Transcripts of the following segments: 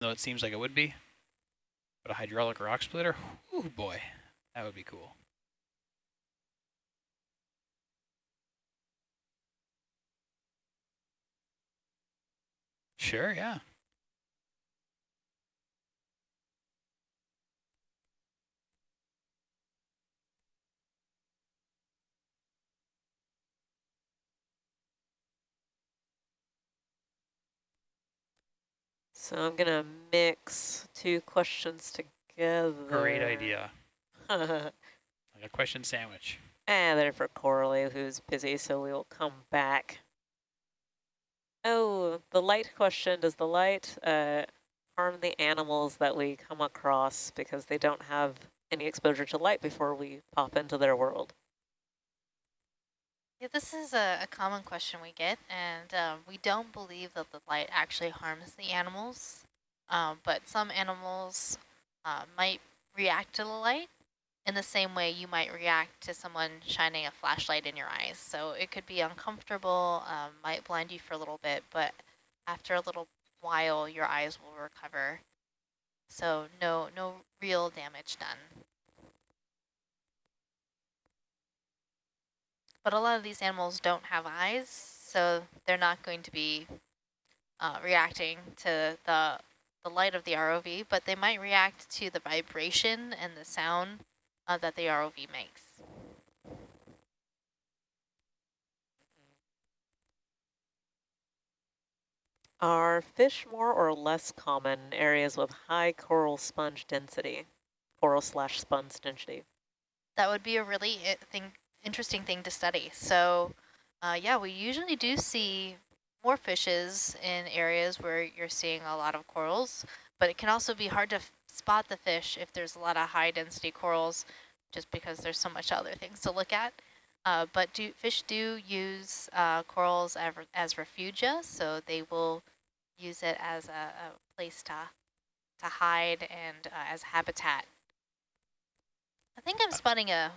though it seems like it would be. But a hydraulic rock splitter, oh boy, that would be cool. Sure, yeah. So I'm going to mix two questions together. Great idea. like a question sandwich. And they're for Coralie, who's busy, so we will come back. Oh, the light question. Does the light uh, harm the animals that we come across because they don't have any exposure to light before we pop into their world? Yeah, this is a, a common question we get, and um, we don't believe that the light actually harms the animals, um, but some animals uh, might react to the light in the same way you might react to someone shining a flashlight in your eyes. So it could be uncomfortable, um, might blind you for a little bit, but after a little while, your eyes will recover. So no, no real damage done. But a lot of these animals don't have eyes, so they're not going to be uh, reacting to the, the light of the ROV, but they might react to the vibration and the sound uh, that the ROV makes. Are fish more or less common in areas with high coral sponge density, coral slash sponge density? That would be a really thing interesting thing to study. So uh, yeah, we usually do see more fishes in areas where you're seeing a lot of corals, but it can also be hard to spot the fish if there's a lot of high density corals just because there's so much other things to look at. Uh, but do, fish do use uh, corals as, as refugia, so they will use it as a, a place to, to hide and uh, as habitat. I think I'm spotting a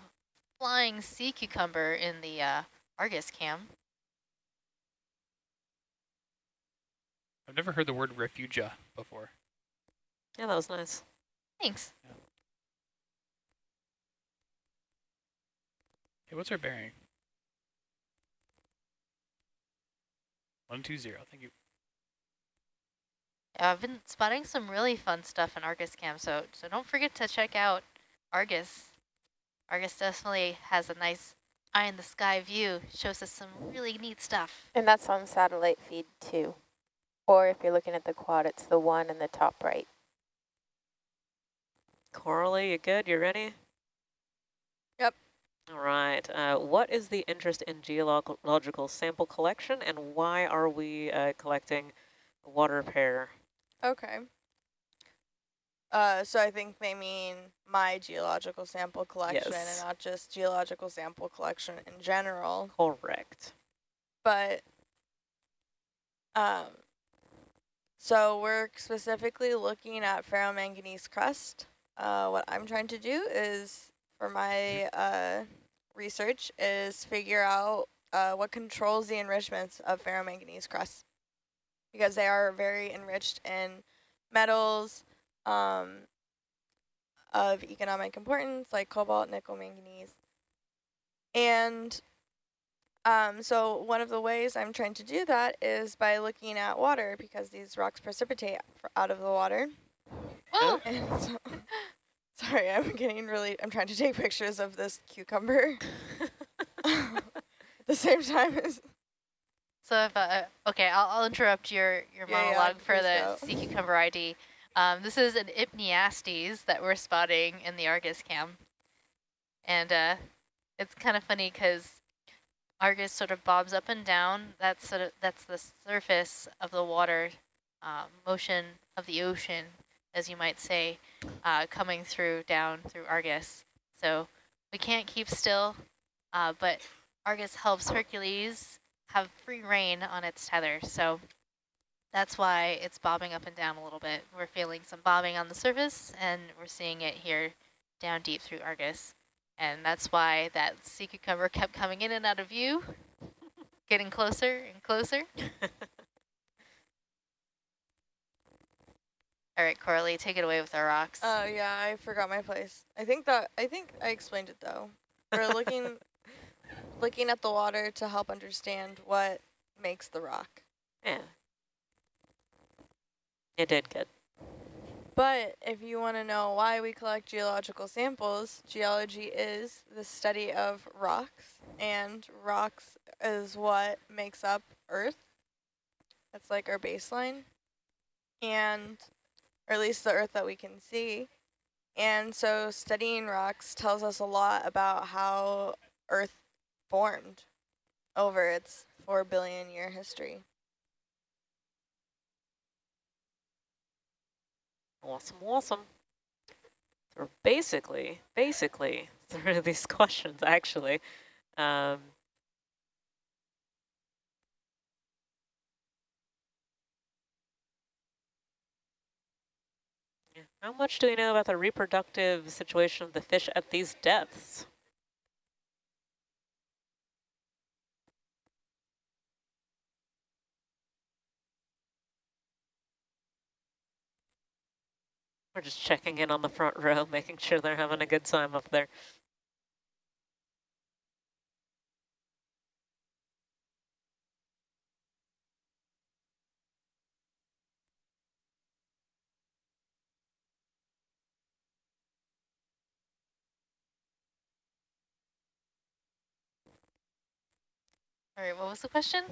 flying sea cucumber in the uh, Argus cam. I've never heard the word refugia before. Yeah, that was nice. Thanks. Yeah. Hey, what's our bearing? 120, thank you. Yeah, I've been spotting some really fun stuff in Argus Cam, so so don't forget to check out Argus. Argus definitely has a nice eye in the sky view, shows us some really neat stuff. And that's on satellite feed too. Or if you're looking at the quad, it's the one in the top right. Coralie, you good? You ready? Yep. All right. Uh, what is the interest in geological sample collection and why are we uh, collecting water pair? Okay. Uh, so I think they mean my geological sample collection yes. and not just geological sample collection in general. Correct. But, um, so we're specifically looking at ferromanganese crust. Uh, what I'm trying to do is, for my uh, research, is figure out uh, what controls the enrichments of ferromanganese crust. Because they are very enriched in metals, um, of economic importance, like cobalt, nickel, manganese. And um, so one of the ways I'm trying to do that is by looking at water because these rocks precipitate out of the water. Oh. So, sorry, I'm getting really, I'm trying to take pictures of this cucumber at the same time as. So if, uh, okay, I'll, I'll interrupt your, your yeah, monologue yeah, for the go. sea cucumber ID. Um, this is an Enypniastes that we're spotting in the Argus cam. And uh, it's kind of funny because Argus sort of bobs up and down. That's sort of that's the surface of the water, uh, motion of the ocean, as you might say, uh, coming through down through Argus. So we can't keep still, uh, but Argus helps Hercules have free reign on its tether. So that's why it's bobbing up and down a little bit. We're feeling some bobbing on the surface, and we're seeing it here down deep through Argus. And that's why that sea cucumber kept coming in and out of view, getting closer and closer. All right, Coralie, take it away with our rocks. Oh yeah, I forgot my place. I think that I think I explained it though. We're looking looking at the water to help understand what makes the rock. Yeah. You did good. But if you want to know why we collect geological samples, geology is the study of rocks, and rocks is what makes up Earth. That's like our baseline, and or at least the Earth that we can see. And so studying rocks tells us a lot about how Earth formed over its four billion year history. Awesome, awesome. So basically, basically, through these questions, actually, um, how much do we know about the reproductive situation of the fish at these depths? We're just checking in on the front row, making sure they're having a good time up there. All right, what was the question?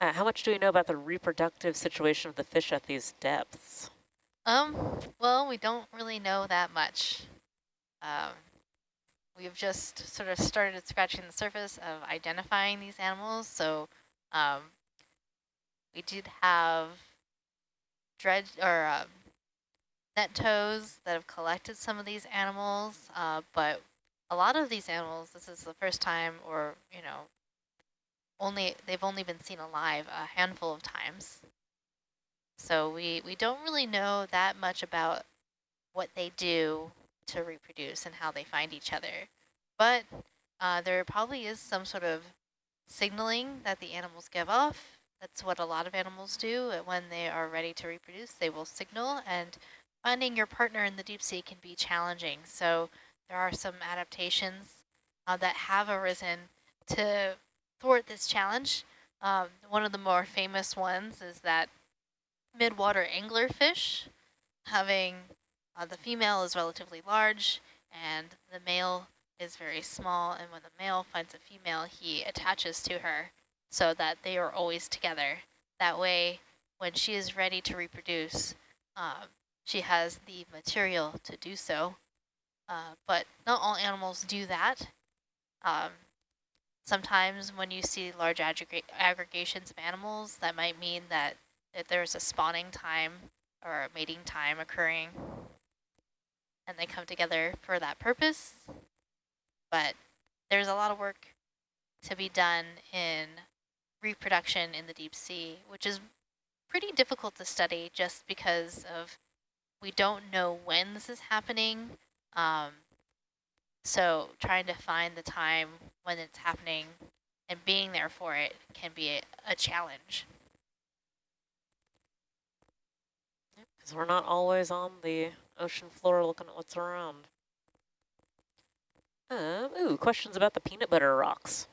Uh, how much do we know about the reproductive situation of the fish at these depths? Um, well, we don't really know that much. Um, we've just sort of started scratching the surface of identifying these animals. So um, we did have dredge or um, net tows that have collected some of these animals, uh, but a lot of these animals, this is the first time or, you know, only they've only been seen alive a handful of times. So we, we don't really know that much about what they do to reproduce and how they find each other. But uh, there probably is some sort of signaling that the animals give off. That's what a lot of animals do when they are ready to reproduce. They will signal and finding your partner in the deep sea can be challenging. So there are some adaptations uh, that have arisen to thwart this challenge. Um, one of the more famous ones is that midwater anglerfish, having uh, the female is relatively large and the male is very small. And when the male finds a female, he attaches to her so that they are always together. That way, when she is ready to reproduce, um, she has the material to do so. Uh, but not all animals do that. Um, sometimes when you see large aggregations of animals, that might mean that that there's a spawning time or a mating time occurring and they come together for that purpose. But there's a lot of work to be done in reproduction in the deep sea, which is pretty difficult to study just because of we don't know when this is happening. Um, so trying to find the time when it's happening and being there for it can be a challenge. Because we're not always on the ocean floor looking at what's around. Um, ooh, questions about the peanut butter rocks.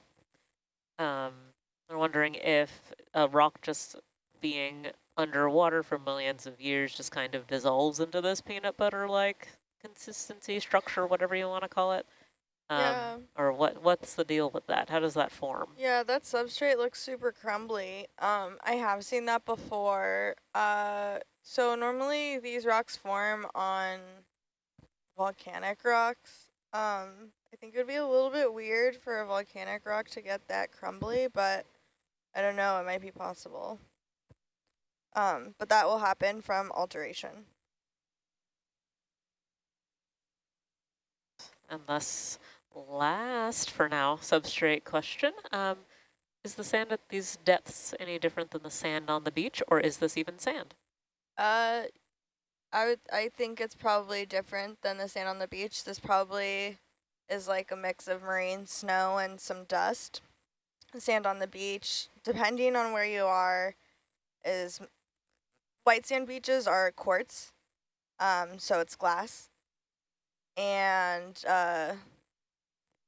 Um, they're wondering if a rock just being underwater for millions of years just kind of dissolves into this peanut butter-like consistency, structure, whatever you want to call it. Um, yeah. Or what? what's the deal with that? How does that form? Yeah, that substrate looks super crumbly. Um, I have seen that before. Uh, so normally these rocks form on volcanic rocks. Um, I think it would be a little bit weird for a volcanic rock to get that crumbly, but I don't know, it might be possible. Um, but that will happen from alteration. And thus, last for now, substrate question. Um, is the sand at these depths any different than the sand on the beach, or is this even sand? Uh, I would. I think it's probably different than the sand on the beach. This probably is like a mix of marine snow and some dust. Sand on the beach, depending on where you are, is white sand beaches are quartz, um, so it's glass. And uh,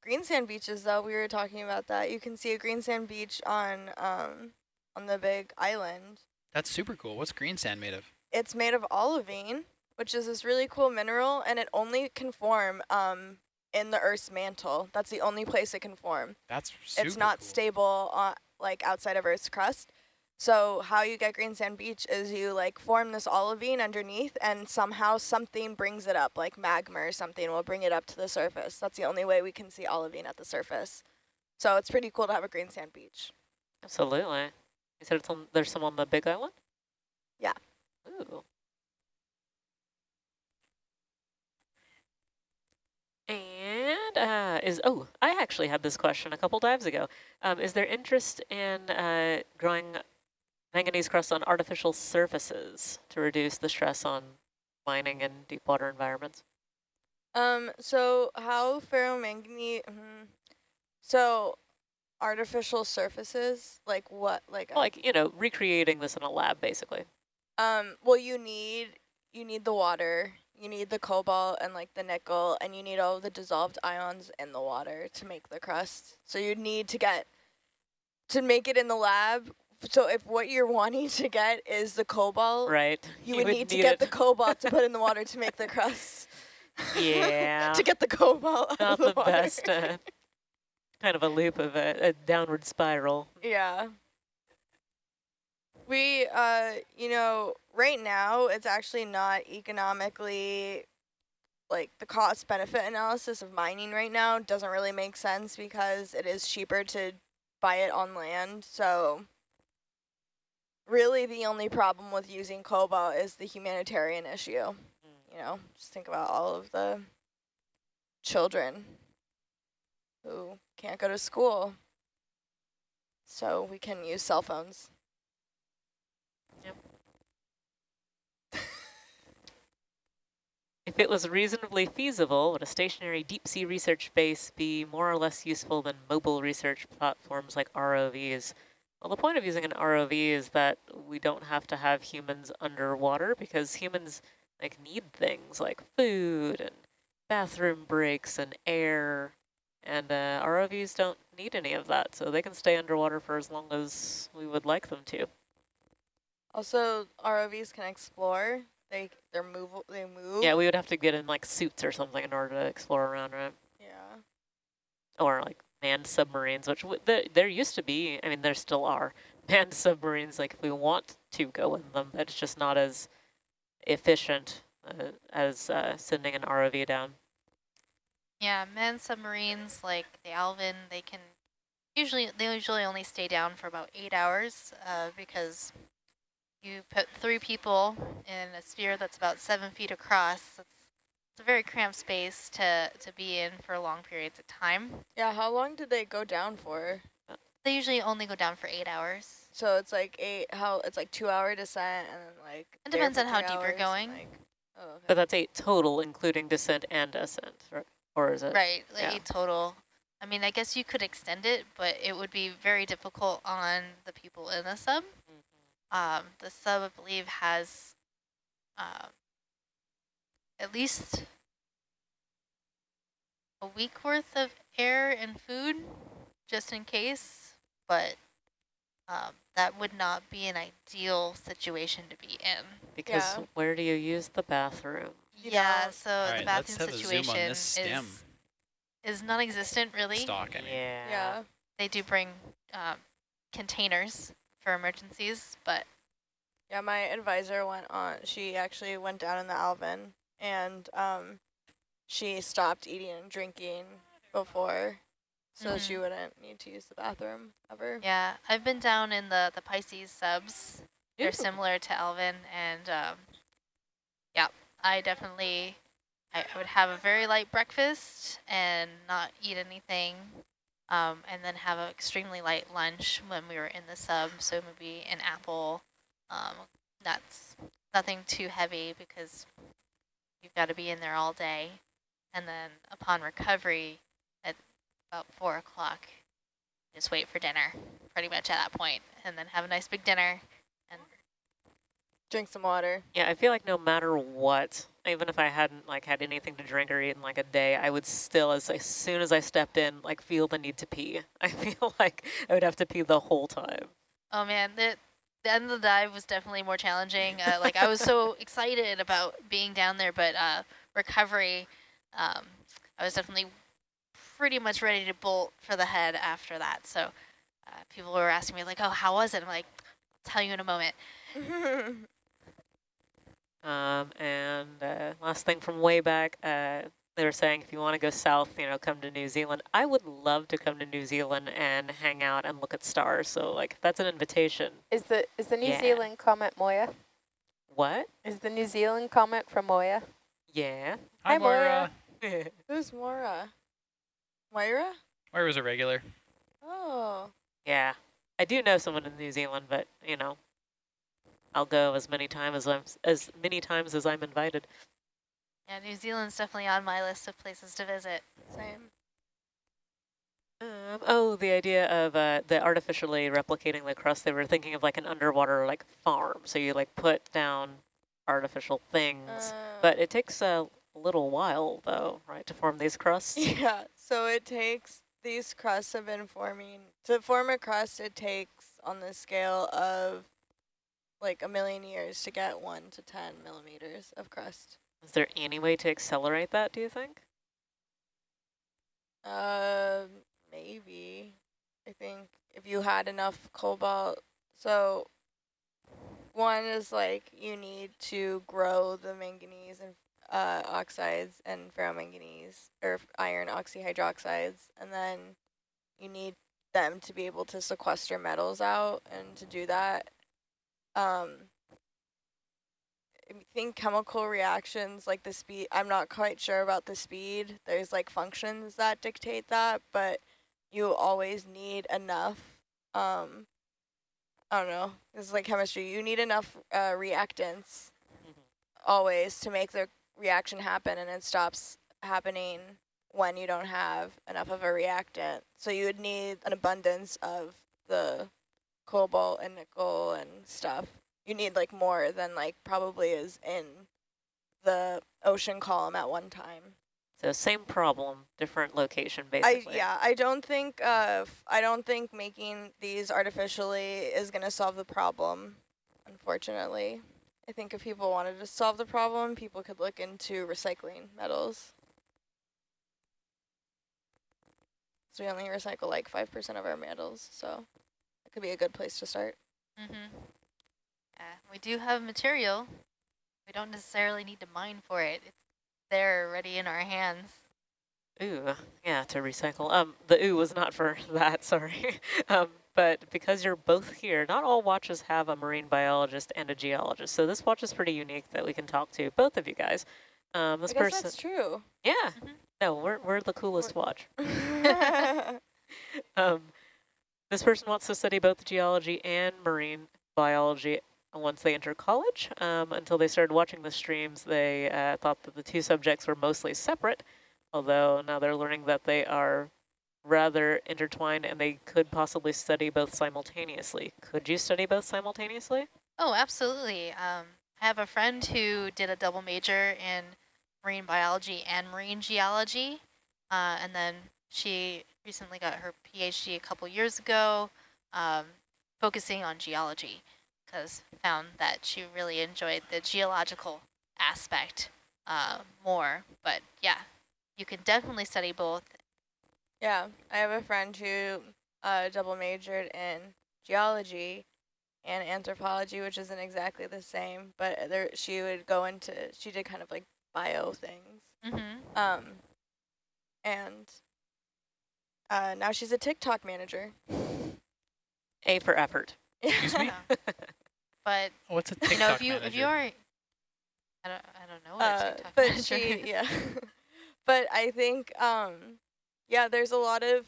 green sand beaches, though, we were talking about that. You can see a green sand beach on um, on the big island. That's super cool. What's green sand made of? It's made of olivine, which is this really cool mineral, and it only can form um, in the Earth's mantle. That's the only place it can form. That's super it's not cool. stable uh, like outside of Earth's crust. So how you get green sand beach is you like form this olivine underneath and somehow something brings it up, like magma or something will bring it up to the surface. That's the only way we can see olivine at the surface. So it's pretty cool to have a green sand beach. Absolutely. You said it's on, there's some on the big island? Yeah. Ooh. And uh, is, oh, I actually had this question a couple dives ago. Um, is there interest in uh, growing manganese crust on artificial surfaces to reduce the stress on mining in deep water environments? Um, so how ferromanganese, mm, so artificial surfaces, like what, like, Like, you know, recreating this in a lab, basically. Um, well, you need, you need the water, you need the cobalt and like the nickel, and you need all the dissolved ions in the water to make the crust. So you need to get, to make it in the lab, so if what you're wanting to get is the cobalt, Right. you, would, need, to get it. the cobalt to put in the water to make the crust. Yeah. to get the cobalt out Not of the, the water. best. Uh, kind of a loop of a, a downward spiral. Yeah. We, uh, you know, right now it's actually not economically, like the cost benefit analysis of mining right now doesn't really make sense because it is cheaper to buy it on land. So really the only problem with using cobalt is the humanitarian issue. You know, just think about all of the children who can't go to school. So we can use cell phones. If it was reasonably feasible, would a stationary deep sea research base be more or less useful than mobile research platforms like ROVs? Well, the point of using an ROV is that we don't have to have humans underwater because humans like need things like food and bathroom breaks and air, and uh, ROVs don't need any of that, so they can stay underwater for as long as we would like them to. Also, ROVs can explore. They they're move they move. Yeah, we would have to get in like suits or something in order to explore around, right? Yeah. or like manned submarines, which w there, there used to be, I mean, there still are manned submarines, like if we want to go in them, but it's just not as efficient uh, as uh, sending an ROV down. Yeah, manned submarines like the Alvin, they can usually they usually only stay down for about eight hours uh, because you put three people in a sphere that's about seven feet across. It's, it's a very cramped space to to be in for long periods of time. Yeah, how long did they go down for? They usually only go down for eight hours. So it's like eight how it's like two hour descent and then like It depends on how deep you're going. Like, oh, okay. But that's eight total, including descent and ascent, right? Or is it? Right, like yeah. eight total. I mean, I guess you could extend it, but it would be very difficult on the people in the sub. Um, the sub, I believe, has um, at least a week worth of air and food, just in case, but um, that would not be an ideal situation to be in. Because Yeah. where do you use the bathroom? Yeah, so All the bathroom have a zoom on situation is is non-existent, really. Stock, I mean. Yeah. yeah. They do bring um, containers for emergencies, but Yeah, my advisor went on, she actually went down in the Alvin and um, she stopped eating and drinking before so she Mhm. wouldn't need to use the bathroom ever. yeah, I've been down in the, the Pisces subs. They're Ew. similar to Alvin, and um, yeah, I definitely, I, I would have a very light breakfast and not eat anything, um, and then have an extremely light lunch when we were in the sub, so maybe an apple, um, nuts, nothing too heavy because you've got to be in there all day, and then upon recovery at about 4 o'clock, just wait for dinner pretty much at that point, and then have a nice big dinner Drink some water. Yeah, I feel like no matter what, even if I hadn't like had anything to drink or eat in like a day, I would still, as, as soon as I stepped in, like feel the need to pee. I feel like I would have to pee the whole time. Oh man, the, the end of the dive was definitely more challenging. Uh, like I was so excited about being down there, but uh, recovery, um, I was definitely pretty much ready to bolt for the head after that. So uh, people were asking me like, oh, how was it? I'm like, I'll tell you in a moment. Um, and uh, last thing from way back, uh, they were saying if you want to go south, you know, come to New Zealand. I would love to come to New Zealand and hang out and look at stars. So like, that's an invitation. Is the is the New Yeah. Zealand comet Moya? What? Is the New Zealand comet from Moya? Yeah. Hi, Hi, Moira. Moira. Who's Mora? Moira? Moira's a regular. Oh. yeah. I do know someone in New Zealand, but you know, I'll go as many times as I'm as many times as I'm invited. Yeah, New Zealand's definitely on my list of places to visit. Same. Um, oh, the idea of uh, the artificially replicating the crust, they were thinking of like an underwater like farm. So you like put down artificial things, Uh, but it takes a little while though, right, to form these crusts? Yeah, so it takes, these crusts have been forming, to form a crust it takes on the scale of like a million years to get one to 10 millimeters of crust. Is there any way to accelerate that, do you think? Uh, maybe. I think if you had enough cobalt. So one is like you need to grow the manganese and uh, oxides and ferromanganese or iron oxyhydroxides, and then you need them to be able to sequester metals out, and to do that, um, I think chemical reactions like the speed, I'm not quite sure about the speed. There's like functions that dictate that, but you always need enough, um, I don't know, this is like chemistry. You need enough uh, reactants always to make the reaction happen and it stops happening when you don't have enough of a reactant. So you would need an abundance of the cobalt and nickel and stuff. You need like more than like probably is in the ocean column at one time. So same problem, different location, I basically. yeah, I don't think uh I don't think making these artificially is going to solve the problem unfortunately. I think if people wanted to solve the problem, people could look into recycling metals. So we only recycle like 5% of our metals, so it could be a good place to start. Mm-hmm. Yeah, we do have material. We don't necessarily need to mine for it. It's there already in our hands. Ooh, yeah, to recycle. Um, the ooh was not for that, sorry. um, but because you're both here, not all watches have a marine biologist and a geologist. So this watch is pretty unique that we can talk to both of you guys. Um, this I guess person, that's true. yeah, Mhm. no, we're we're the coolest watch. Um, this person wants to study both geology and marine biology once they enter college. Um, until they started watching the streams, they uh, thought that the two subjects were mostly separate, although now they're learning that they are rather intertwined and they could possibly study both simultaneously. Could you study both simultaneously? Oh, absolutely. Um, I have a friend who did a double major in marine biology and marine geology, uh, and then she recently got her PhD a couple years ago, um, focusing on geology, because found that she really enjoyed the geological aspect uh, more. But yeah, you can definitely study both. Yeah, I have a friend who uh, double majored in geology and anthropology, which isn't exactly the same, but there she would go into she did kind of like bio things. Mm-hmm. Um, and uh, now she's a TikTok manager. A for effort. Excuse me? But Oh, What's a TikTok you know, if you if you are, I don't I don't know what a Uh, TikTok but manager she is. yeah, but I think um, yeah, there's a lot of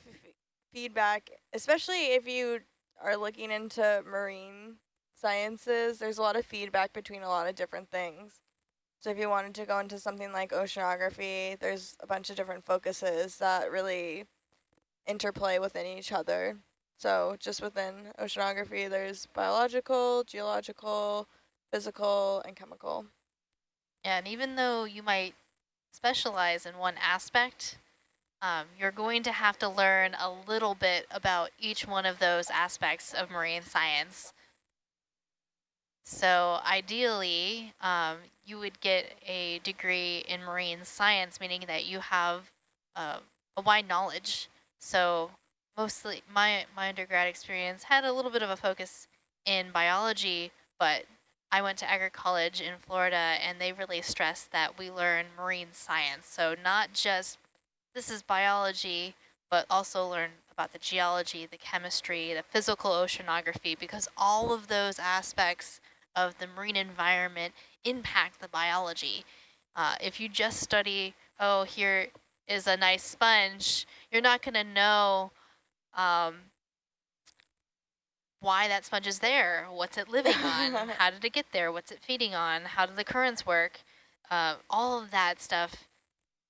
feedback, especially if you are looking into marine sciences. There's a lot of feedback between a lot of different things. So if you wanted to go into something like oceanography, there's a bunch of different focuses that really interplay within each other. So just within oceanography, there's biological, geological, physical and chemical. Yeah, and even though you might specialize in one aspect, um, you're going to have to learn a little bit about each one of those aspects of marine science. So ideally, um, you would get a degree in marine science, meaning that you have uh, a wide knowledge. So mostly my, my undergrad experience had a little bit of a focus in biology, but I went to Eckerd College in Florida and they really stressed that we learn marine science. So not just this is biology, but also learn about the geology, the chemistry, the physical oceanography, because all of those aspects of the marine environment impact the biology. Uh, if you just study, oh, here is a nice sponge, you're not going to know um, why that sponge is there, what's it living on, how did it get there, what's it feeding on, how do the currents work. Uh, all of that stuff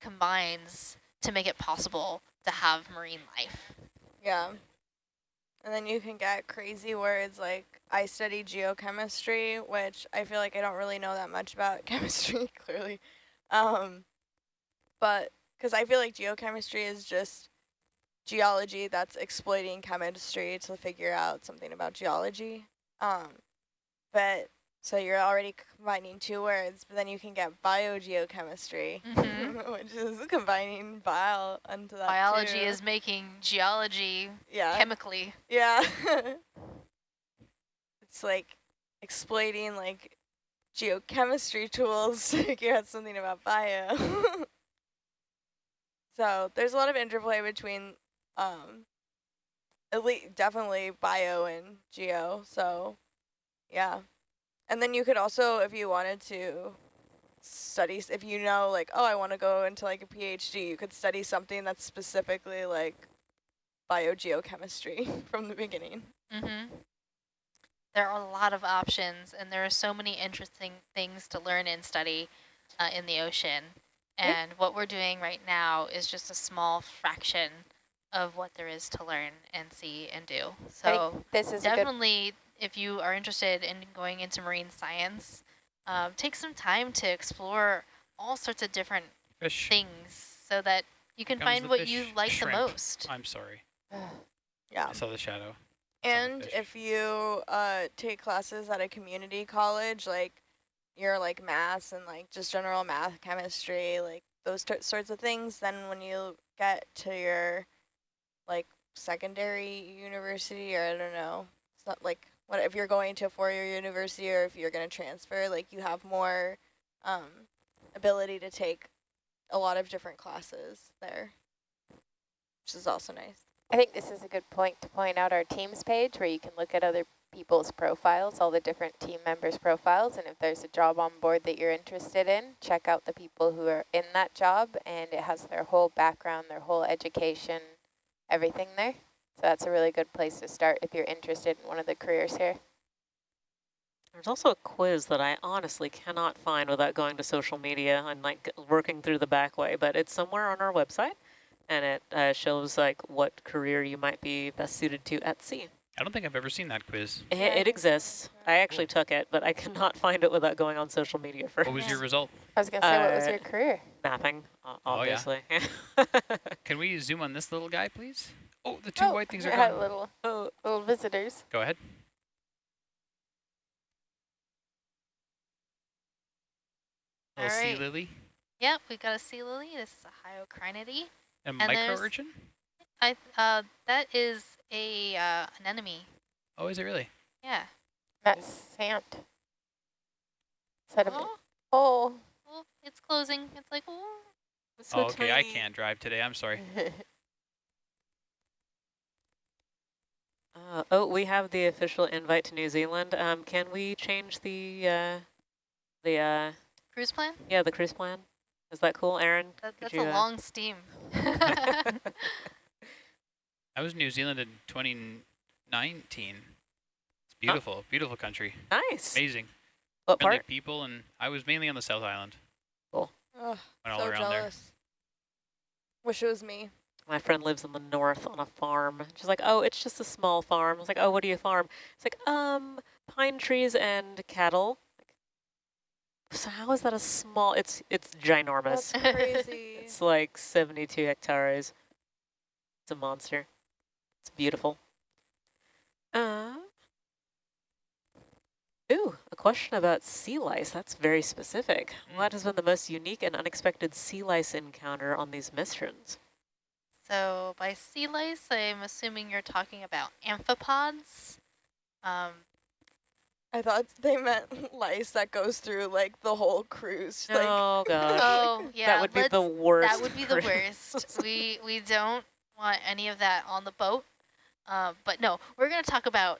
combines to make it possible to have marine life. Yeah. And then you can get crazy words like I study geochemistry, which I feel like I don't really know that much about chemistry, clearly. Um, but because I feel like geochemistry is just geology that's exploiting chemistry to figure out something about geology. Um, but so you're already combining two words, but then you can get biogeochemistry, mm -hmm. which is combining bio onto that Biology too. is making geology yeah. chemically. Yeah. it's like exploiting like geochemistry tools to figure out something about bio. So there's a lot of interplay between um, least definitely bio and geo. So yeah. And then you could also, if you wanted to study, if you know like, oh, I want to go into like a PhD, you could study something that's specifically like biogeochemistry from the beginning. Mm -hmm. There are a lot of options and there are so many interesting things to learn and study uh, in the ocean. And what we're doing right now is just a small fraction of what there is to learn and see and do. So this is definitely if you are interested in going into marine science, um, take some time to explore all sorts of different fish. things so that you can find what you like Shrimp. the most. I'm sorry. yeah. I saw the shadow. And if you uh, take classes at a community college, like your like math and like just general math, chemistry, like those sorts of things, then when you get to your like secondary university or I don't know, it's not like what if you're going to a four-year university or if you're going to transfer, like you have more um, ability to take a lot of different classes there, which is also nice. I think this is a good point to point out our teams page where you can look at other people's profiles, all the different team members' profiles, and if there's a job on board that you're interested in, check out the people who are in that job, and it has their whole background, their whole education, everything there. So that's a really good place to start if you're interested in one of the careers here. There's also a quiz that I honestly cannot find without going to social media and like working through the back way, but it's somewhere on our website and it uh, shows like what career you might be best suited to at sea. I don't think I've ever seen that quiz. It, it exists. I actually took it, but I cannot find it without going on social media first. What was your result? I was going to say, uh, what was your uh, career? Mapping, obviously. Oh, yeah. Can we zoom on this little guy, please? Oh, the two oh, white things are gone. little, oh, little visitors. Go ahead. Little All right. sea lily. Yep, we got a sea lily. This is a hyocrinidae. A micro urchin? I uh that is a uh, anemone. Oh, is it really? Yeah. That's sand. Sediment. Oh. oh. Well, it's closing. It's like oh. It's so oh, okay. Tiny. I can't drive today. I'm sorry. uh, oh, we have the official invite to New Zealand. Um, can we change the uh, the uh, cruise plan? Yeah, the cruise plan. Is that cool, Aaron? That, that's you, a uh, long steam. I was in New Zealand in 2019. It's beautiful, oh. beautiful country. Nice. Amazing. What Friendly part? people, and I was mainly on the South Island. Cool. Oh, Went so all around jealous. there. Wish it was me. My friend lives in the north on a farm. She's like, oh, it's just a small farm. I was like, oh, what do you farm? It's like, um, pine trees and cattle. So how is that a small? It's it's ginormous. That's crazy. It's like 72 hectares. It's a monster. It's beautiful. Uh, ooh, a question about sea lice. That's very specific. Mm. What has been the most unique and unexpected sea lice encounter on these missions? So by sea lice, I'm assuming you're talking about amphipods. Um, I thought they meant lice that goes through like the whole cruise. Like, oh gosh. oh yeah, that would be the worst. That would be the worst. we we don't want any of that on the boat. Uh, but no, we're going to talk about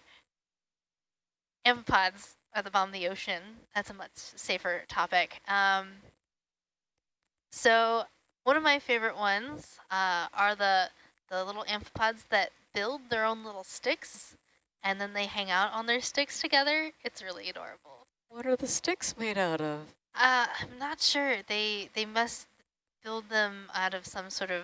amphipods at the bottom of the ocean. That's a much safer topic. Um, so one of my favorite ones uh, are the the little amphipods that build their own little sticks, and then they hang out on their sticks together. It's really adorable. What are the sticks made out of? Uh, I'm not sure. They they must build them out of some sort of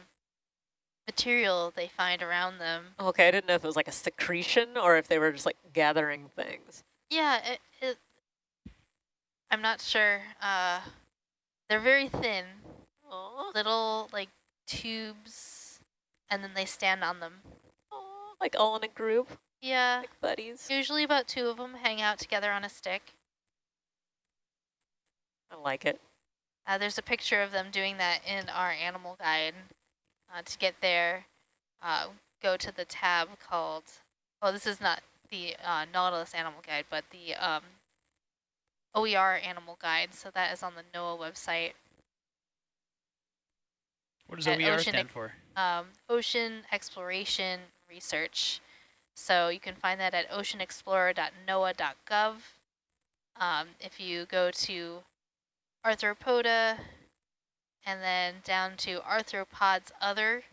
material they find around them. Okay, I didn't know if it was like a secretion or if they were just like gathering things. Yeah, it, it I'm not sure. Uh, they're very thin, little like tubes, and then they stand on them. like all in a group, Yeah, like buddies. usually about two of them hang out together on a stick. I like it. Uh, there's a picture of them doing that in our animal guide. Uh, to get there, uh, go to the tab called, well, this is not the uh, Nautilus animal guide, but the um, OER animal guide. So that is on the NOAA website. What does OER Ocean stand for? Um, Ocean Exploration Research. So you can find that at oceanexplorer.noaa.gov. Um, if you go to Arthropoda and then down to Arthropods Other,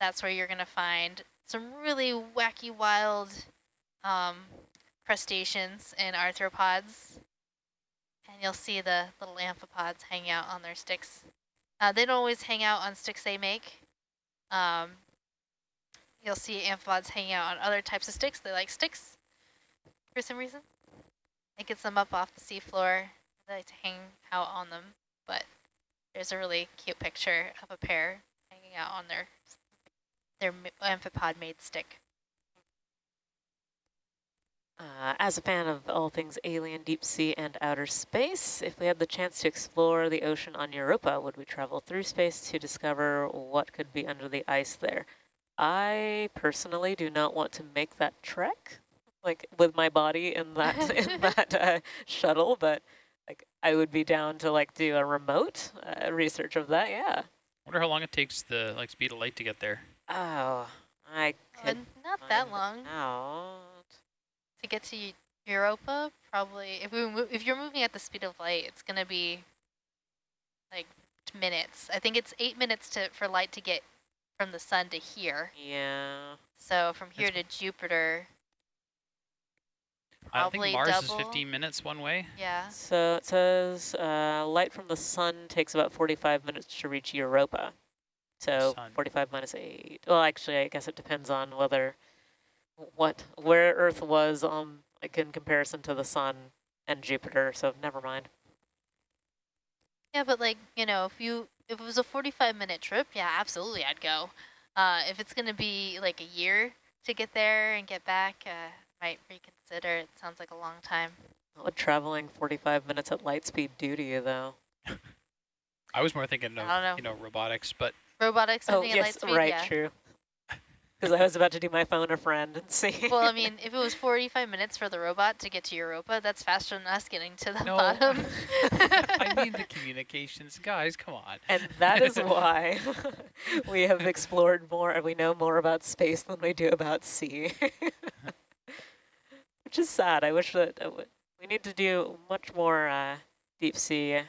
that's where you're going to find some really wacky, wild um, crustaceans and arthropods. And you'll see the little amphipods hang out on their sticks. Uh, they don't always hang out on sticks they make. Um, you'll see amphipods hanging out on other types of sticks. They like sticks for some reason. It gets them up off the seafloor. They like to hang out on them. But there's a really cute picture of a pair hanging out on their their amphipod-made stick. Uh, as a fan of all things alien, deep sea, and outer space, if we had the chance to explore the ocean on Europa, would we travel through space to discover what could be under the ice there? I personally do not want to make that trek, like with my body in that in that uh, shuttle, but like I would be down to like do a remote uh, research of that. Yeah. wonder how long it takes the like speed of light to get there. Oh, I Uh, could not that long out. to get to Europa. Probably, if we mo- if you're moving at the speed of light, it's gonna be like minutes. I think it's eight minutes to for light to get from the sun to here. Yeah. So from here to Jupiter, I Probably think Mars is 15 minutes one way. yeah. So it says uh, light from the sun takes about 45 minutes to reach Europa. So Sun. 45 minus 8. Well, actually, I guess it depends on whether what where Earth was um like in comparison to the sun and Jupiter. So never mind. Yeah, but like, you know, if you if it was a 45 minute trip, yeah, absolutely I'd go. Uh, if it's going to be like a year to get there and get back, uh, might reconsider. It sounds like a long time. What would traveling 45 minutes at light speed do to you, though? I was more thinking of I don't know. you know robotics, but Robotics Oh, moving at light yes, speed, right, yeah. true. Because I was about to do my phone a friend and see. Well, I mean, if it was 45 minutes for the robot to get to Europa, that's faster than us getting to the No. bottom. I mean the communications guys. Come on. And that is why we have explored more and we know more about space than we do about sea. Which is sad. I wish that uh, we need to do much more uh, deep sea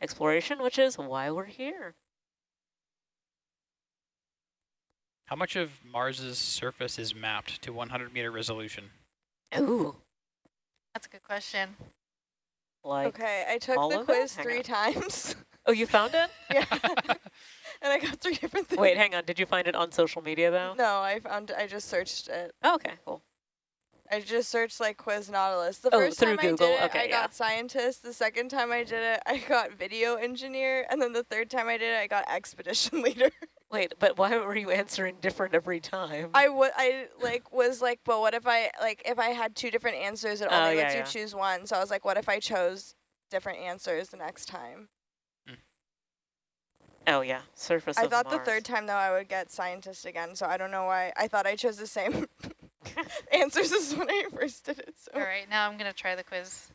exploration, which is why we're here. How much of Mars's surface is mapped to 100 meter resolution? Ooh, that's a good question. like, okay, I took the quiz three on. times. oh, you found it? yeah. and I got three different things. Wait, hang on. Did you find it on social media, though? No, I found I just searched it. Oh, okay, cool. I just searched like quiz Nautilus. The Oh, first time Google, I did it, okay, I yeah. got scientist. The second time I did it, I got video engineer. And then the third time I did it, I got expedition leader. Wait, but why were you answering different every time? I would, I like was like, but what if I like if I had two different answers, it Oh, only yeah, lets yeah. you choose one. So I was like, what if I chose different answers the next time? Hmm. oh yeah, surface I thought the third time though I would get scientist again. So I don't know why. I thought I chose the same answers as when I first did it. So All right, now I'm going to try the quiz.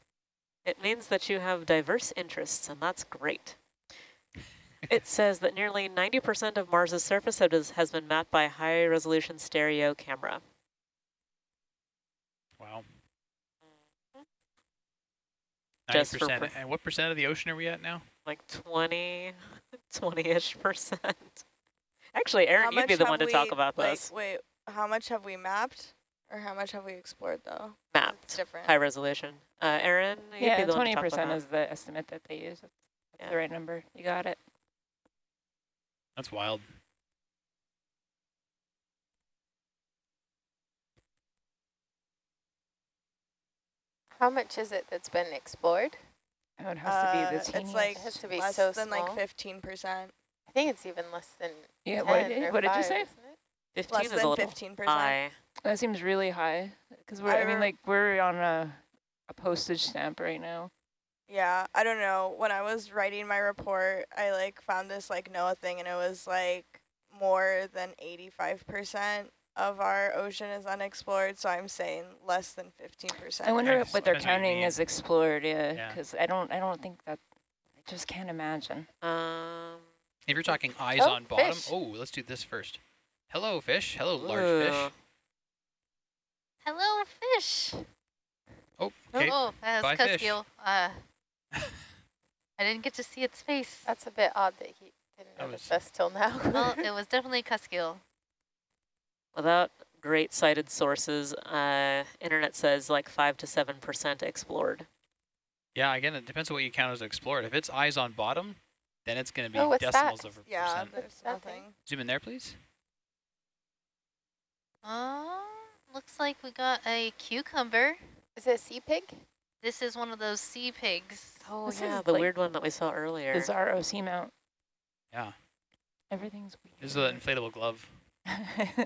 It means that you have diverse interests, and that's great. it says that nearly 90% of Mars's surface has, has been mapped by high-resolution stereo camera. Wow. Just Ninety for percent. per- And what percent of the ocean are we at now? Like 20, 20-ish percent. Actually, How Aaron, you'd be the one to talk we, about like, this. Wait, how much have we mapped? Or how much have we explored though? It's Mapped, different. high resolution. Uh, Aaron, Yeah, the twenty talk about percent that. is the estimate that they use. That's Yeah. the right number. You got it. That's wild. How much is it that's been explored? Oh, it has to be Uh, the it's like It has to be less so than small. like 15%. I think it's even less than yeah. 10 What did, or what did you five, say? Isn't it? 15 Less is a than little 15%. high. That seems really high because we're. I, mean, like we're on a a postage stamp right now. Yeah, I don't know. When I was writing my report, I like found this like NOAA thing and it was like more than 85% of our ocean is unexplored. So I'm saying less than 15%. I wonder Yes, what they're depends what you counting mean. as explored. Yeah, Yeah. because I don't. I don't think that. I just can't imagine. Um, If you're talking eyes Oh, on bottom, fish. oh, let's do this first. Hello, fish. Hello, large fish. Hello, fish. Oh, okay. Oh, that Bye, was fish. cusk eel. Uh, I didn't get to see its face. That's a bit odd that he didn't That notice was- us till now. well, it was definitely cusk eel. Without great cited sources, uh, internet says like 5 to 7% explored. Yeah, again, it depends on what you count as explored. If it's eyes on bottom, then it's going to be Oh, what's that? decimals of a yeah, percent. there's What's that thing? nothing. Zoom in there, please. Oh, looks like we got a cucumber. Is it a sea pig? This is one of those sea pigs. Oh This yeah, the like weird one that we saw earlier. Bizarre OC mount. Yeah, Everything's weird. this is an inflatable glove. yeah,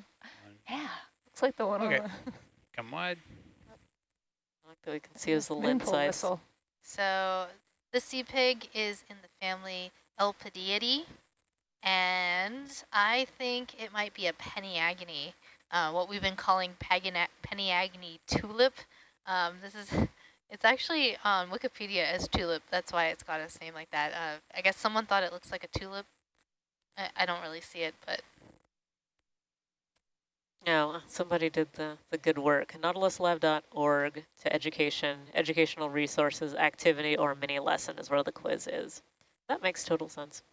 looks like the one Okay. on the Come wide. I like that we can see as the swimming lid size. whistle. So the sea pig is in the family Elpidiidae, and I think it might be a Peniagone, uh, what we've been calling Peniagone tulip. Um, this is, it's actually on Wikipedia as tulip. That's why it's got its name like that. Uh, I guess someone thought it looks like a tulip. I, I don't really see it, but No, somebody did the, the good work. NautilusLive.org to education, educational resources, activity, or mini lesson is where the quiz is. That makes total sense.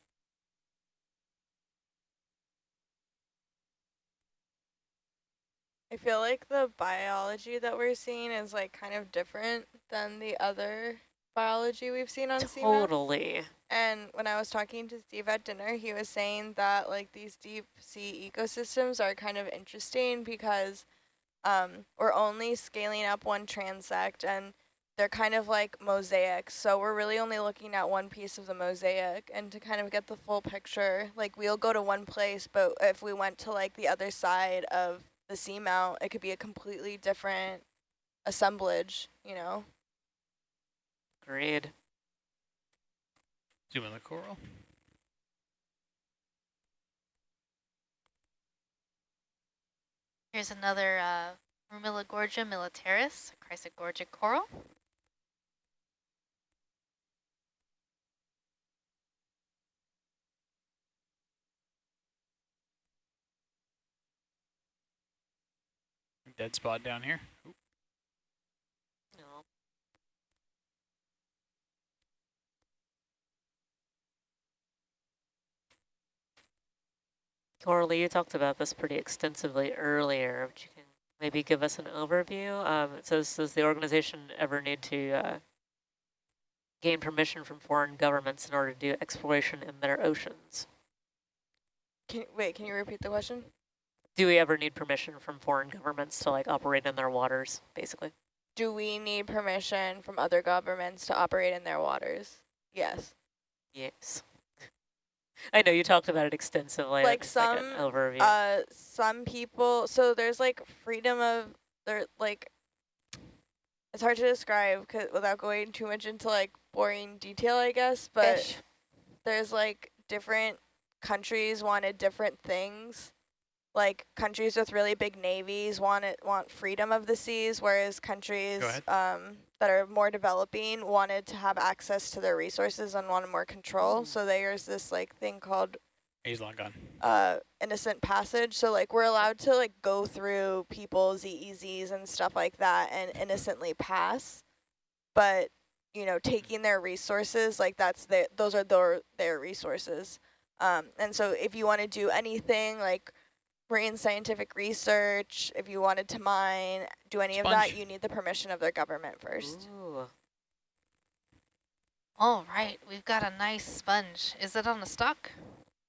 I feel like the biology that we're seeing is like kind of different than the other biology we've seen on CMAP. Totally. And when I was talking to Steve at dinner, he was saying that like these deep sea ecosystems are kind of interesting because um, we're only scaling up one transect and they're kind of like mosaics. So we're really only looking at one piece of the mosaic and to kind of get the full picture, like we'll go to one place, but if we went to like the other side of the seamount, it could be a completely different assemblage, you know? Agreed. Zoom in the coral. here's another uh, Rumilogorgia militaris, Chrysogorgic coral. Dead spot down here. Oop. No. Coralie, you talked about this pretty extensively earlier, but you can maybe give us an overview. Um, it says, does the organization ever need to uh, gain permission from foreign governments in order to do exploration in their oceans? Can, wait, can you repeat the question? Do we ever need permission from foreign governments to like operate in their waters, basically? Do we need permission from other governments to operate in their waters? Yes. Yes. I know you talked about it extensively. Like some, an overview. Uh, some people, so there's like freedom of, there like, it's hard to describe 'cause- without going too much into like boring detail, I guess, but Fish. there's like different countries wanted different things. Like countries with really big navies want it, want freedom of the seas, whereas countries um, that are more developing wanted to have access to their resources and wanted more control. Mm. So there's this like thing called He's long gone. uh, innocent passage. So like we're allowed to like go through people's EEZs and stuff like that and innocently pass, but you know taking their resources like that's their those are their their resources. Um, and so if you want to do anything like marine scientific research, if you wanted to mine, do any of that, you need the permission of their government first. Ooh. All right, we've got a nice sponge. Is it on a stock?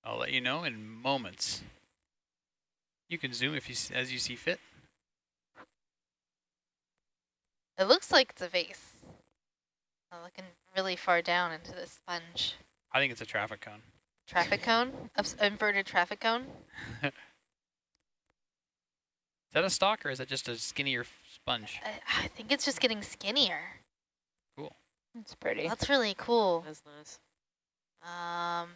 I'll let you know in moments. You can zoom if you as you see fit. It looks like it's a vase. I'm looking really far down into the sponge. I think it's a traffic cone. Traffic cone? Ups- inverted traffic cone? Is that a stock or is that just a skinnier sponge? I, I think it's just getting skinnier. Cool. It's pretty. That's really cool. That's nice. Um,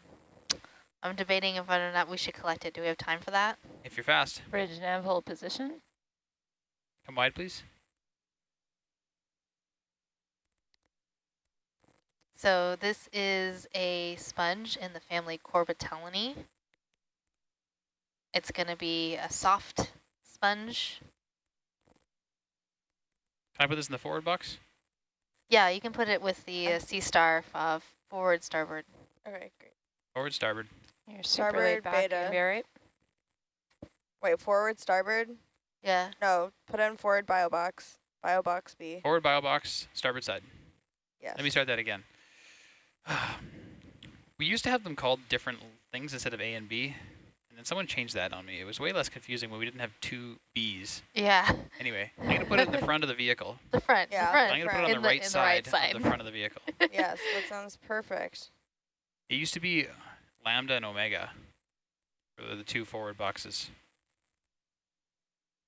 I'm debating if whether or not we should collect it. Do we have time for that? If you're fast, Bridge nav hold position. come wide, please. So this is a sponge in the family Corbitellinae. It's going to be a soft sponge. Can I put this in the forward box? Yeah, you can put it with the uh, sea star uh, forward starboard. Okay, great. Forward, starboard. You're super Starboard, beta. You'll be all right. Wait, forward, starboard? Yeah. No, put in forward bio box. Bio box B. Forward bio box, starboard side. Yes. Let me start that again. we used to have them called different things instead of A and B, and someone changed that on me. It was way less confusing when we didn't have two Bs. Yeah. Anyway, I'm gonna put it in the front of the vehicle. The front. Yeah, the front. I'm gonna put it on the, the- right the side right side. of the front of the vehicle. yes, that sounds perfect. It used to be Lambda and Omega for the two forward boxes.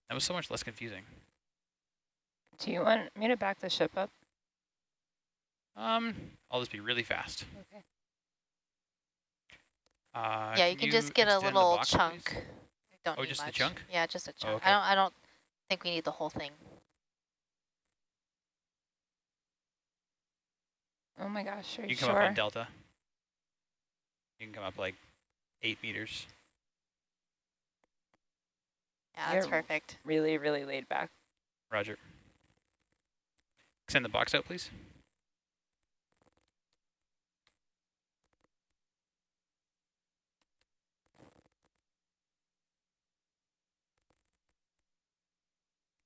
That was so much less confusing. Do you want me to back the ship up? Um, I'll just be really fast. Okay. Uh, yeah, you can just get a little box, chunk. please? We Don't Oh, just the much. chunk? Yeah, just a chunk. okay. I don't. I don't think we need the whole thing. Oh my gosh, are you, You can come up on delta. You can come up like eight meters. Yeah, that's You're- perfect. really, really laid back. Roger. Extend the box out, please.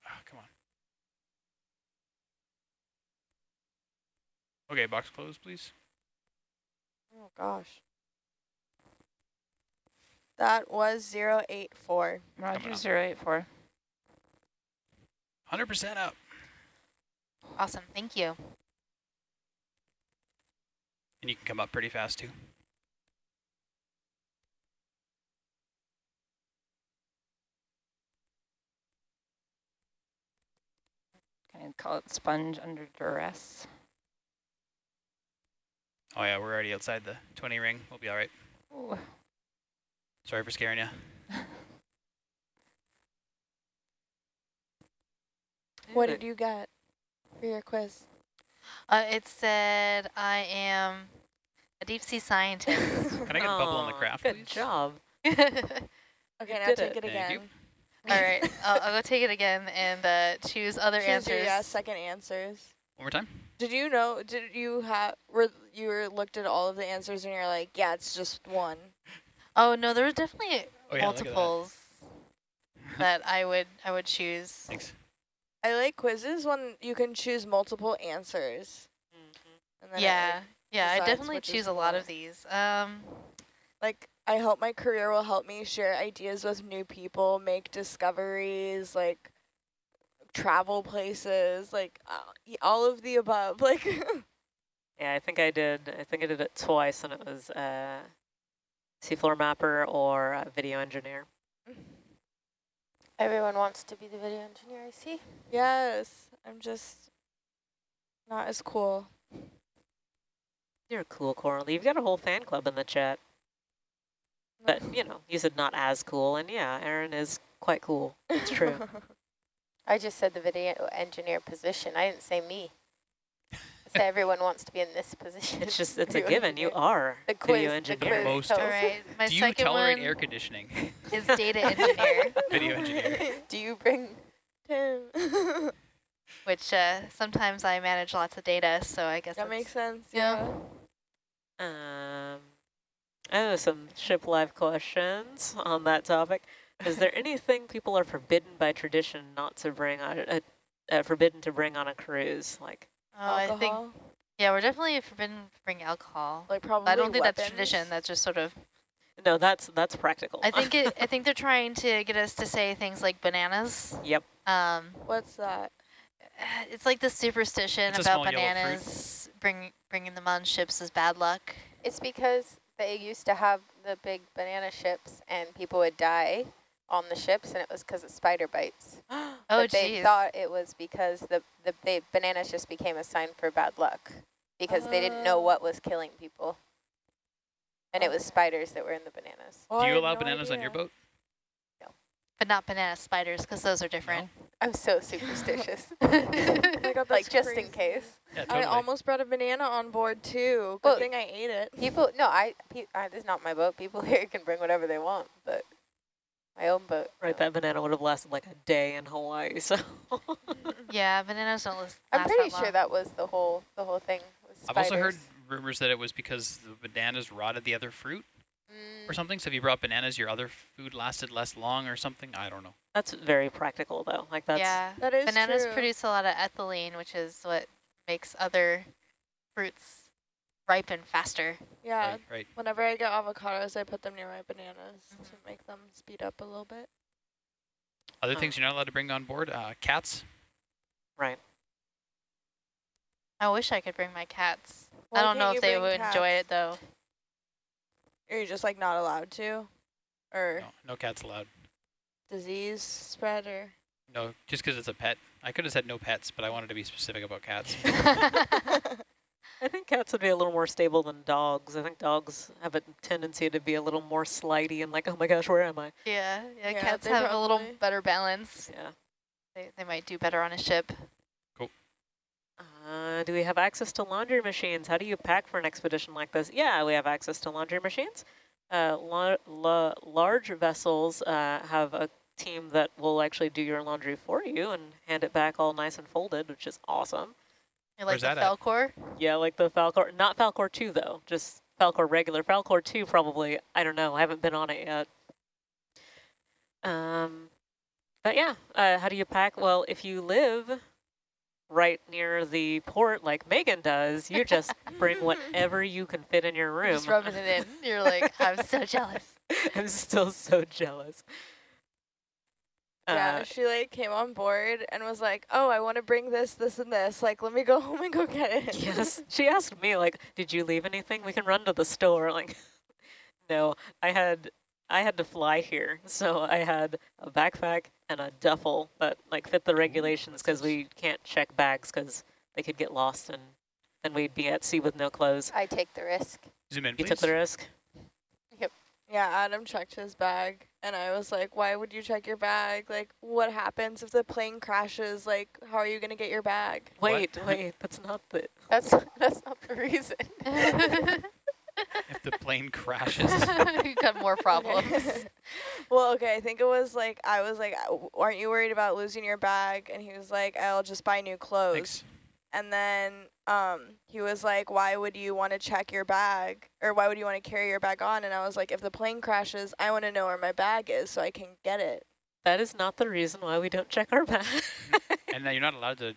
Ah, come on. Okay, box closed, please. Oh gosh. That was 084. Roger, up. zero eight four. 100% up. Awesome. Thank you. And you can come up pretty fast, too. Can I call it sponge under duress? Oh, yeah, we're already outside the 20 ring. We'll be all right. Ooh. Sorry for scaring you. What did you get for your quiz? Uh, it said I am a deep sea scientist. Can I get a bubble on the craft, Good please? job. Okay, now did take it. it, Thank you. again. right, I'll, I'll go take it again and uh, choose other Choose your, answers. yeah, second answers. One more time. Did you know, did you have, were you were looked at all of the answers and you're like, yeah, it's just one. Oh no, there were definitely Oh, yeah, look at that. multiples that I would I would choose. Thanks. I like quizzes when you can choose multiple answers. And then Yeah, like, yeah, I definitely choose a lot of these. Um, like I hope my career will help me share ideas with new people, make discoveries, like travel places, like uh, all of the above. Like Yeah, I think I did. I think I did it twice, and it was uh, seafloor mapper or uh, video engineer. Everyone wants to be the video engineer, I see. yes, I'm just not as cool. You're cool, Coralie. You've got a whole fan club in the chat. But, you know, you said not as cool, and yeah, Aaron is quite cool. It's true. I just said the video engineer position. I didn't say me. I said everyone wants to be in this position. It's just, it's a Video given. You are The video quiz, the engineer. quiz Most- tells All right, my Do you second tolerate one air conditioning? is data engineer, Video engineer. Do you bring Tim. which uh, sometimes I manage lots of data, so I guess that makes sense. yeah. Yeah. Um, I have some ship life questions on that topic. Is there anything people are forbidden by tradition not to bring on, uh, uh, forbidden to bring on a cruise? Like, Oh, I think Alcohol, yeah, we're definitely forbidden to bring alcohol. like probably. I don't think that's tradition. That's just sort of. no, that's that's practical. I think it. I think they're trying to get us to say things like bananas. Yep. Um, What's that? it's like the superstition It's about small yellow fruit. bananas. Bring bringing them on ships is bad luck. It's because they used to have the big banana ships and people would die on the ships and it was because of spider bites. Oh, but they geez. thought it was because the, the they, bananas just became a sign for bad luck because they didn't know Oh. what was killing people. And it was oh. spiders that were in the bananas. Oh, Do you allow no bananas on your idea. boat? but not banana spiders because those are different. I'm so superstitious. Oh God, like that's just in case. Yeah, I almost brought a banana on board too. Good Well, thing I ate it. People, no, I, pe I, this is not my boat. People here can bring whatever they want, but my own boat. right, no. that banana would have lasted like a day in Hawaii. So yeah, bananas don't last I'm pretty that sure that was the whole the whole thing. I've also heard rumors that it was because the bananas rotted the other fruit Mm, or something. So if you brought bananas, your other food lasted less long or something. I don't know. that's very practical, though. Like that's yeah, That is bananas true. produce a lot of ethylene, which is what makes other fruits ripen faster. Yeah. Right, right. Whenever I get avocados, I put them near my bananas to Mhm. make them speed up a little bit. Other Oh. things you're not allowed to bring on board? Uh, cats. right. I wish I could bring my cats. Why I don't know if they bring would enjoy it though. Are you just like not allowed to? Or No, no cats allowed. disease spread or? No, just because it's a pet. I could have said no pets, but I wanted to be specific about cats. I think cats would be a little more stable than dogs. I think dogs have a tendency to be a little more slidey and like, oh my gosh, where am I? yeah, yeah, Yeah, cats they have a little better balance. Yeah. They, they might do better on a ship. Uh, do we have access to laundry machines? How do you pack for an expedition like this? Yeah, we have access to laundry machines. Uh, la la large vessels uh, have a team that will actually do your laundry for you and hand it back all nice and folded, which is awesome. You like Where's the that at? Falkor? Yeah, like the Falkor, not Falkor 2 though, just Falkor regular. Falkor 2 probably, I don't know, I haven't been on it yet. Um, but yeah, uh, how do you pack? Well, if you live right near the port like Megan does, you just bring whatever you can fit in your room. Just rubbing it in. You're like, I'm so jealous. I'm still so jealous. Yeah, Uh, she like came on board and was like, "Oh, I want to bring this, this, and this. Like, let me go home and go get it." yes, she asked me like, "Did you leave anything? We can run to the store." Like, no, I had I had to fly here, so I had a backpack and a duffel that like fit the regulations because we can't check bags because they could get lost and then we'd be at sea with no clothes. I take the risk. Zoom in, You please. took the risk. Yep. Yeah, Adam checked his bag, and I was like, "Why would you check your bag? Like, what happens if the plane crashes? Like, how are you gonna get your bag?" What? Wait, wait, that's not the. That's that's not the reason. If the plane crashes. you got more problems. well, okay, I think it was like I was like, "Uh, "Aren't you worried about losing your bag?" And he was like, "I'll just buy new clothes." Thanks. And then um, he was like, "Why would you want to check your bag, or why would you want to carry your bag on?" And I was like, "If the plane crashes, I want to know where my bag is so I can get it." That is not the reason why we don't check our bag. And now you're not allowed to.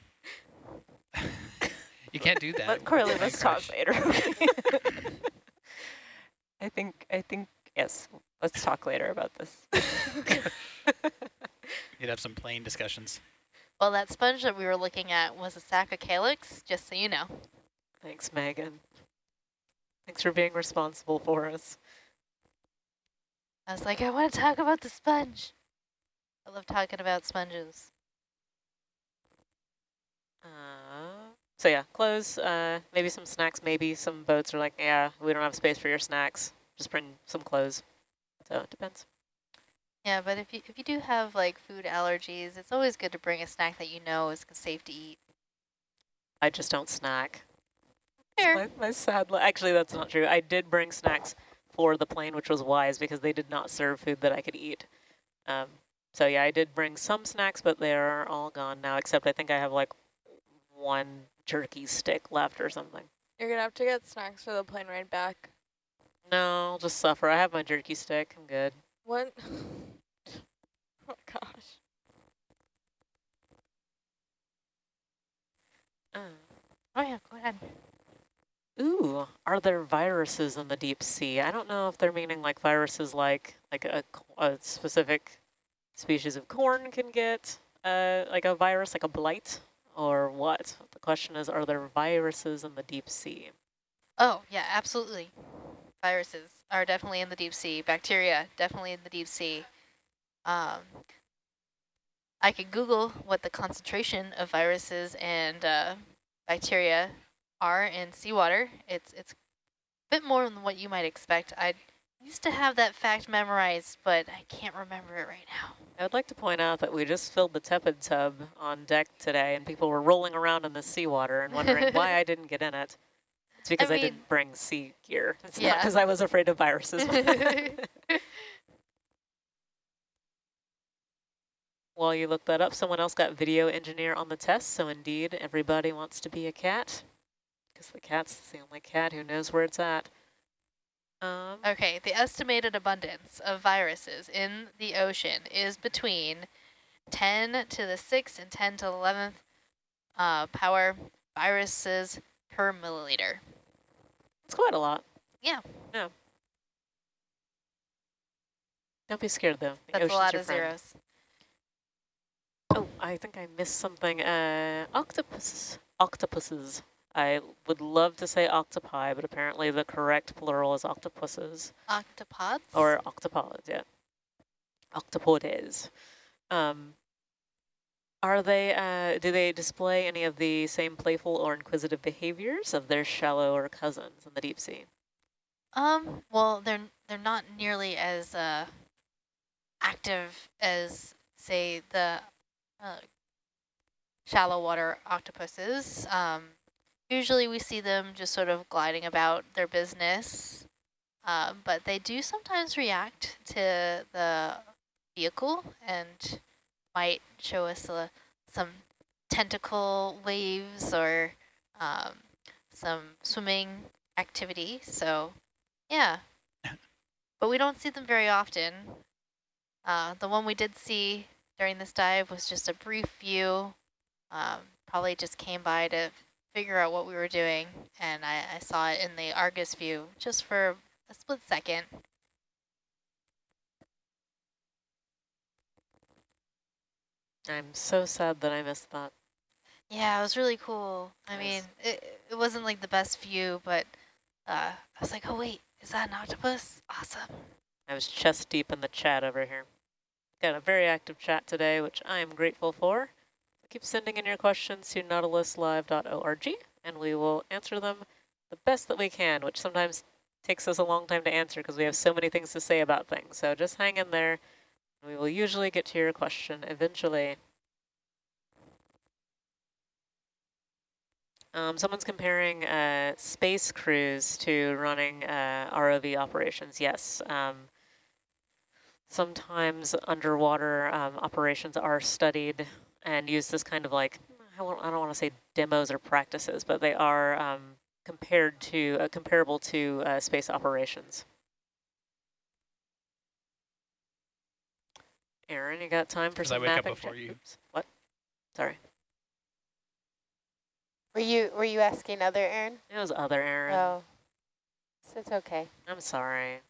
you can't do that. Let Carly, Plane let's talk later. I think, I think, yes, let's talk later about this. You'd have some plane discussions. Well, that sponge that we were looking at was a Saccocalyx, just so you know. Thanks, Megan. Thanks for being responsible for us. I was like, I want to talk about the sponge. I love talking about sponges. Uh, so yeah, clothes, uh, maybe some snacks, maybe some boats are like, yeah, we don't have space for your snacks. Just bring some clothes. So it depends. Yeah, but if you if you do have like food allergies, it's always good to bring a snack that you know is safe to eat. I just don't snack. Fair. My, my sad, actually that's not true. I did bring snacks for the plane, which was wise because they did not serve food that I could eat. Um, so yeah, I did bring some snacks, but they are all gone now, except I think I have like one jerky stick left or something. You're gonna have to get snacks for the plane ride back. No, I'll just suffer. I have my jerky stick. I'm good. What? oh gosh. Uh. Oh yeah, go ahead. Ooh, are there viruses in the deep sea? I don't know if they're meaning like viruses like like a, a specific species of corn can get uh, like a virus, like a blight, or what? The question is, are there viruses in the deep sea? Oh yeah, absolutely. Viruses are definitely in the deep sea. Bacteria definitely in the deep sea. Um, I could Google what the concentration of viruses and uh, bacteria are in seawater. It's it's a bit more than what you might expect. I used to have that fact memorized, but I can't remember it right now. I would like to point out that we just filled the tepid tub on deck today, and people were rolling around in the seawater and wondering why I didn't get in it. It's because I, mean- didn't bring sea gear. It's not because I was afraid of viruses. While you look that up, someone else got video engineer on the test, so indeed everybody wants to be a cat, because the cat's the only cat who knows where it's at. Um, Okay, the estimated abundance of viruses in the ocean is between 10 to the 6th and 10 to the 11th uh, power viruses per milliliter. it's quite a lot. Yeah. Yeah. Don't be scared, though. The That's a lot of friend. zeros. Oh, I think I missed something. Uh, octopus, octopuses. I would love to say octopi, but apparently the correct plural is octopuses Octopods? or octopods. Yeah, octopodes. Um, are they? Uh, do they display any of the same playful or inquisitive behaviors of their shallower cousins in the deep sea? Um, well, they're they're not nearly as uh, active as, say, the uh, shallow water octopuses. Um, usually we see them just sort of gliding about their business, uh, but they do sometimes react to the vehicle and might show us uh, some tentacle waves or um, some swimming activity. So yeah, but we don't see them very often. Uh, the one we did see during this dive was just a brief view. Um, probably just came by to figure out what we were doing, and I, I saw it in the Argus view just for a split second. I'm so sad that I missed that. Yeah, it was really cool. I Nice. mean, it, it wasn't like the best view, but uh, I was like, oh wait, is that an octopus? Awesome. I was chest deep in the chat over here. Got a very active chat today, which I am grateful for. Keep sending in your questions to nautiluslive.org, and we will answer them the best that we can, which sometimes takes us a long time to answer because we have so many things to say about things. So just hang in there. We will usually get to your question eventually. Um, someone's comparing uh, space crews to running uh, ROV operations. Yes. Um, sometimes underwater um, operations are studied and used as kind of like, I, won't, I don't want to say demos or practices, but they are um, compared to, uh, comparable to uh, space operations. Aaron, you got time for 'Cause I some wake up before check- you. Oops, what? Sorry. Were you were you asking other Aaron? It was other Aaron. Oh, so It's okay. I'm sorry.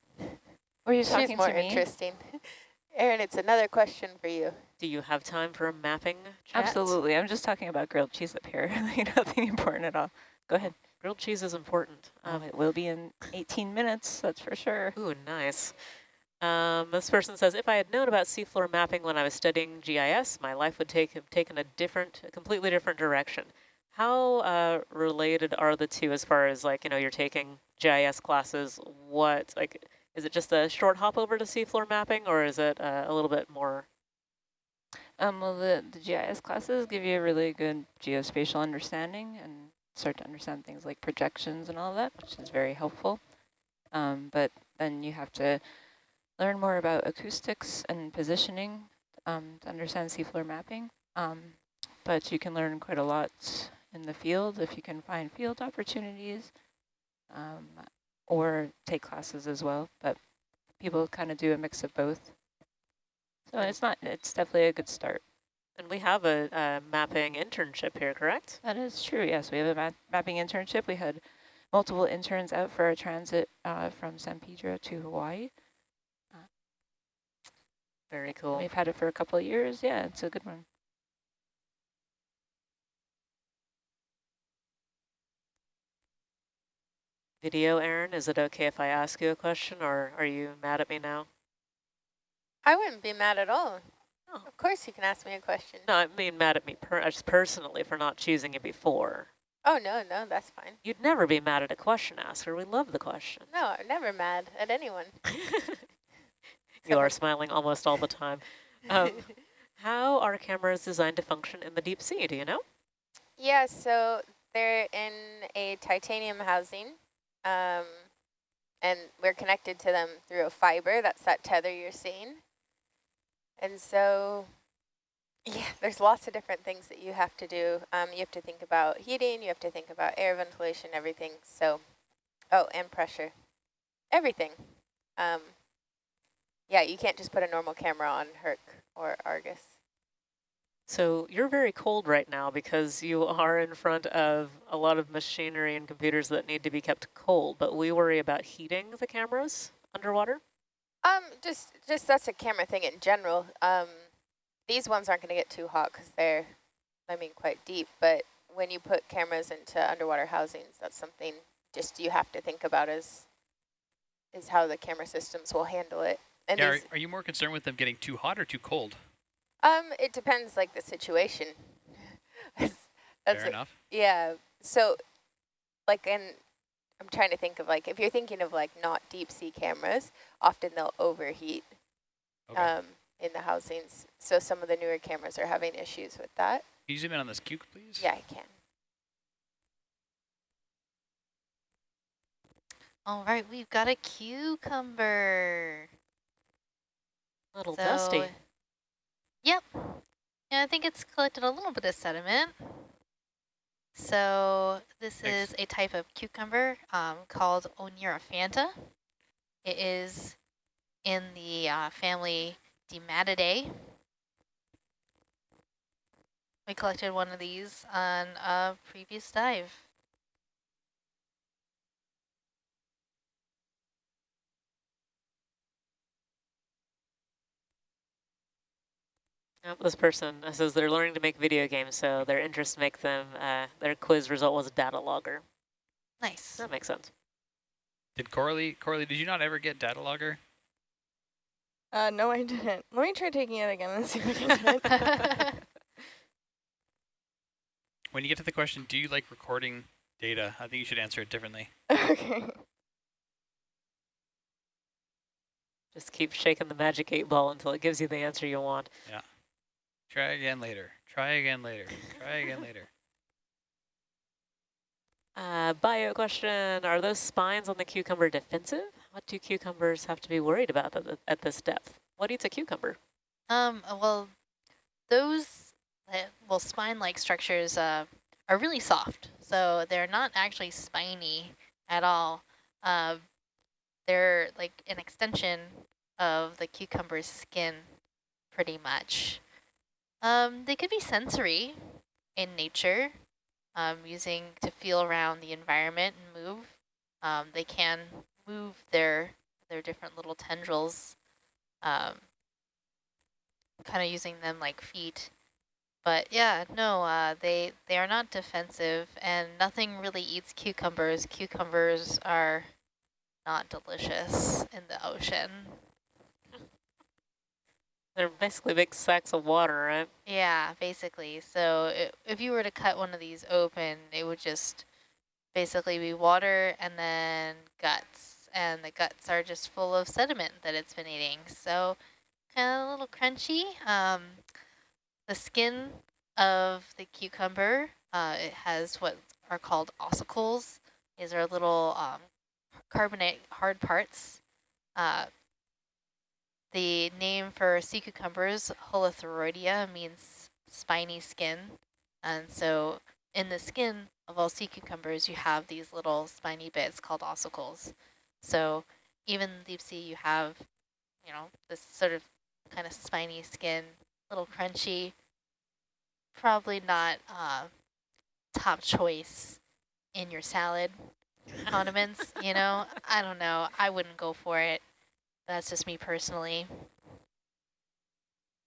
Were you She's more to me? interesting. Erin, it's another question for you. Do you have time for a mapping chat? Absolutely. I'm just talking about grilled cheese up here. nothing important at all. Go ahead. Grilled cheese is important. Um, Um, it will be in 18 minutes, that's for sure. ooh, nice. Um, this person says, if I had known about seafloor mapping when I was studying GIS, my life would take have taken a different, a completely different direction. How uh, related are the two as far as like, you know, you're taking GIS classes, what, like, is it just a short hop over to seafloor mapping or is it uh, a little bit more? Um, well, the, the GIS classes give you a really good geospatial understanding and start to understand things like projections and all that, which is very helpful. Um, but then you have to learn more about acoustics and positioning um, to understand seafloor mapping. Um, but you can learn quite a lot in the field if you can find field opportunities um, or take classes as well. But people kind of do a mix of both. So it's not, it's definitely a good start. And we have a, a mapping internship here, correct? That is true, yes. We have a ma mapping internship. We had multiple interns out for a transit uh, from San Pedro to Hawaii. Very cool. We've had it for a couple of years. Yeah, it's a good one. Video, Aaron, is it okay if I ask you a question or are you mad at me now? I wouldn't be mad at all. Oh. Of course you can ask me a question. No, I mean mad at me per just personally for not choosing it before. Oh, no, no, that's fine. You'd never be mad at a question asker. We love the question. No, I'm never mad at anyone. you are smiling almost all the time. Um, how are cameras designed to function in the deep sea? Do you know? Yeah, so they're in a titanium housing, um, and we're connected to them through a fiber. That's that tether you're seeing. And so, yeah, there's lots of different things that you have to do. Um, you have to think about heating, you have to think about air ventilation, everything. So, oh, and pressure, everything. Um, yeah, you can't just put a normal camera on Herc or Argus. So you're very cold right now because you are in front of a lot of machinery and computers that need to be kept cold, but we worry about heating the cameras underwater. Um, just just that's a camera thing in general. Um, these ones aren't going to get too hot because they're, I mean, quite deep. But when you put cameras into underwater housings, that's something just you have to think about is is how the camera systems will handle it. And Yeah, are, are you more concerned with them getting too hot or too cold? Um, it depends like the situation. that's Fair a- enough. Yeah. So, like, and I'm trying to think of like if you're thinking of like not deep sea cameras, often they'll overheat. Okay. um, in the housings. So some of the newer cameras are having issues with that. Can you zoom in on this cuke, please? Yeah, I can. All right, we've got a cucumber. A little So- dusty. Yep. Yeah, I think it's collected a little bit of sediment. So this Thanks. is a type of cucumber um, called Oneirophanta. It is in the uh, family Deimatidae. We collected one of these on a previous dive. Yep, this person uh, says they're learning to make video games, so their interest makes them, uh, their quiz result was data logger. Nice. That makes sense. Did Coralie, Coralie, did you not ever get data logger? Uh, no, I didn't. Let me try taking it again and see if I can do it. When you get to the question, do you like recording data? I think you should answer it differently. okay. Just keep shaking the magic eight ball until it gives you the answer you want. Try again later. Try again later. Try again later. Uh, bio question, are those spines on the cucumber defensive? What do cucumbers have to be worried about at, at this depth? What eats a cucumber? Um, uh, well, those, uh, well, spine-like structures uh, are really soft, so they're not actually spiny at all. Uh, they're like an extension of the cucumber's skin, pretty much. Um, they could be sensory in nature, um, using to feel around the environment and move. Um, they can move their their different little tendrils, um, kind of using them like feet. But yeah, no, uh, they they are not defensive, and nothing really eats cucumbers. Cucumbers are not delicious in the ocean. They're basically big sacks of water, right? Yeah, basically. So it, if you were to cut one of these open, it would just basically be water and then guts. And the guts are just full of sediment that it's been eating. So kind of a little crunchy. Um, the skin of the cucumber, uh, it has what are called ossicles. These are little um, carbonate hard parts. Uh, the name for sea cucumbers, Holothuroidea, means spiny skin. And so in the skin of all sea cucumbers, you have these little spiny bits called ossicles. So even deep sea, you have, you know, this sort of kind of spiny skin, little crunchy, probably not uh, top choice in your salad condiments, you know? I don't know. I wouldn't go for it. That's just me personally.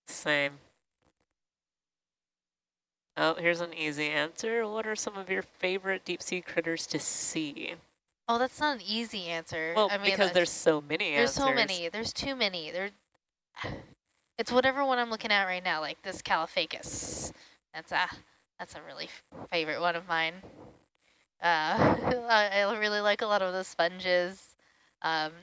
Same. Oh, here's an easy answer. What are some of your favorite deep sea critters to see? Oh, that's not an easy answer. Well, I mean, because there's so many There's answers. so many. There's too many. There. It's whatever one I'm looking at right now, like this Caulophacus. That's a that's a really favorite one of mine. Uh, I, I really like a lot of the sponges. Um,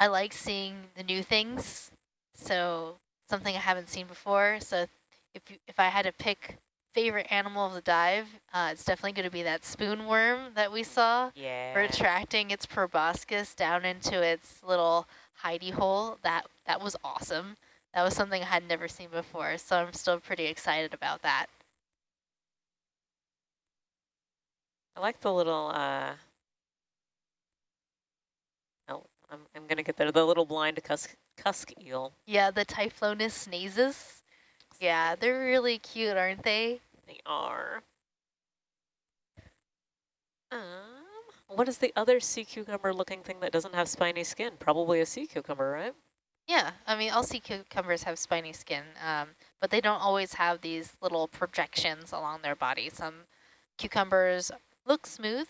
I like seeing the new things, so something I haven't seen before. So if you, if I had to pick favorite animal of the dive, uh, it's definitely going to be that spoon worm that we saw Yeah. retracting its proboscis down into its little hidey hole. That that was awesome. That was something I had never seen before, so I'm still pretty excited about that. I like the little, uh, oh, I'm, I'm going to get there, the little blind cusk, cusk eel. Yeah, the Typhlonus nasus. Yeah, they're really cute, aren't they? They are. Um, what is the other sea cucumber looking thing that doesn't have spiny skin? Probably a sea cucumber, right? Yeah, I mean, all sea cucumbers have spiny skin, um, but they don't always have these little projections along their body. Some cucumbers look smooth,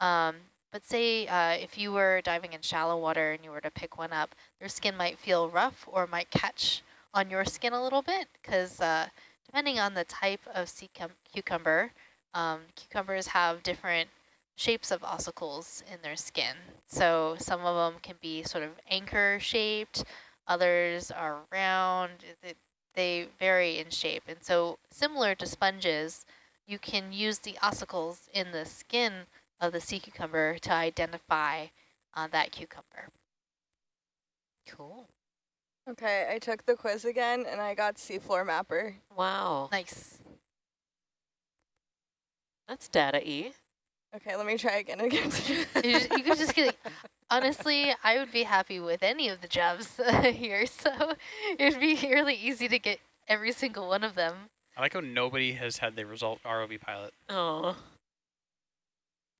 um, but say uh, if you were diving in shallow water and you were to pick one up, their skin might feel rough or might catch on your skin a little bit because uh, depending on the type of sea cucumber, um, cucumbers have different shapes of ossicles in their skin. So some of them can be sort of anchor shaped, others are round, they vary in shape. And so similar to sponges, you can use the ossicles in the skin of the sea cucumber to identify uh, that cucumber. Cool. Okay, I took the quiz again and I got seafloor mapper. Wow. Nice. That's data E. Okay, let me try again. again. you, just, you could just get, honestly, I would be happy with any of the jobs here. So it'd be really easy to get every single one of them. I like how nobody has had the result ROV pilot. Oh.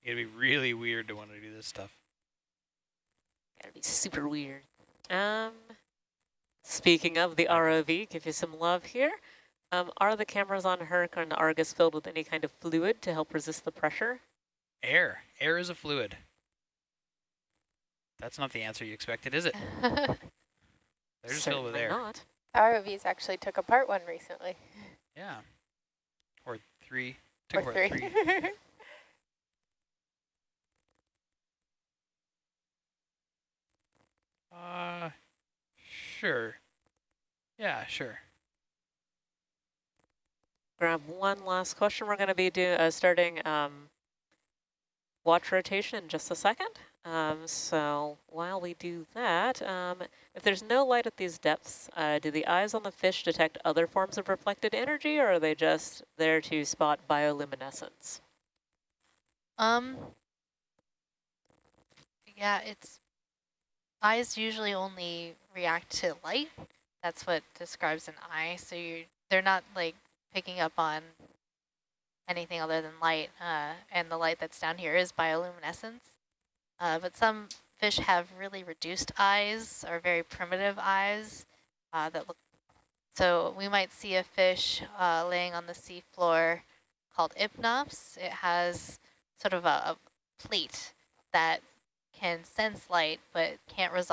It'd be really weird to want to do this stuff. Gotta be super weird. Um, speaking of the ROV, give you some love here. Um, are the cameras on Herc and Argus filled with any kind of fluid to help resist the pressure? Air. Air is a fluid. That's not the answer you expected, is it? They're just filled with Certainly air. not. ROVs actually took apart one recently. Yeah. Or three. Took Or apart three. three. Uh, sure. Yeah, sure. Grab one last question. We're going to be do, uh, starting um, watch rotation in just a second. Um, so while we do that, um, if there's no light at these depths, uh, do the eyes on the fish detect other forms of reflected energy, or are they just there to spot bioluminescence? Um, yeah, it's eyes usually only react to light. That's what describes an eye. So you they're not like picking up on anything other than light. Uh, and the light that's down here is bioluminescence. Uh, but some fish have really reduced eyes or very primitive eyes uh, that look. So we might see a fish uh, laying on the seafloor called Ipnops. It has sort of a, a plate that can sense light but can't resolve